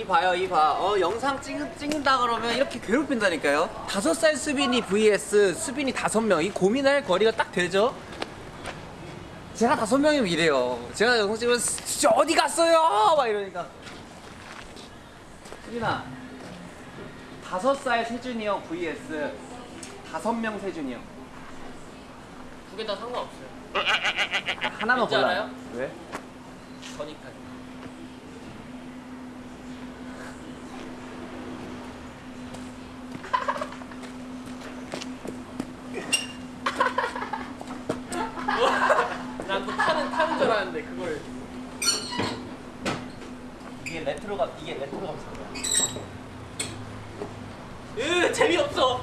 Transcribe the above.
이 봐요 이 봐. 어 영상 찍, 찍는다 그러면 이렇게 괴롭힌다니까요. 다섯 살 수빈이 vs 수빈이 다섯 명. 이 고민할 거리가 딱 되죠. 제가 다섯 명이면 이래요. 제가 영상 찍으면 어디 갔어요? 막 이러니까. 수빈아 다섯 살 세준이 형 vs 다섯 명 세준이 형. 두 개 다 상관없어요. 하나만 왠지 골라. 알아요? 왜? 저니까. 난또 타는 타는 줄 알았는데 그걸. 이게 레트로가 이게 레트로 감성이야. 으 재미없어